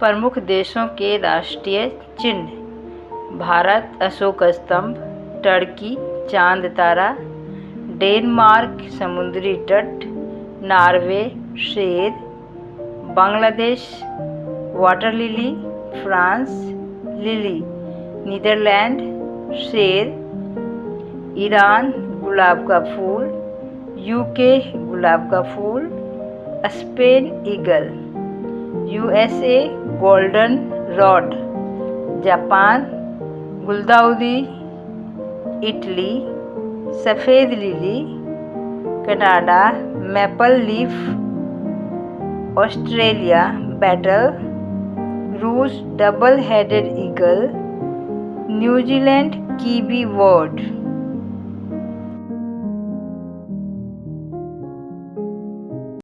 प्रमुख देशों के राष्ट्रीय चिन्ह, भारत, अशोक स्तंभ, टर्की, चाँद तारा, डेनमार्क, समुद्री तट, नॉर्वे, शेर, Bangladesh water lily France, lily, Netherlands, शेर, ईरान, गुलाब का फूल, यूके, गुलाब का फूल, Spain, eagle, USA golden rod, Japan, गुलदाउदी, इटली, सफ़ेद lily, Canada, maple leaf, Australia, wattle, रूस, double headed eagle, New Zealand, kiwi word.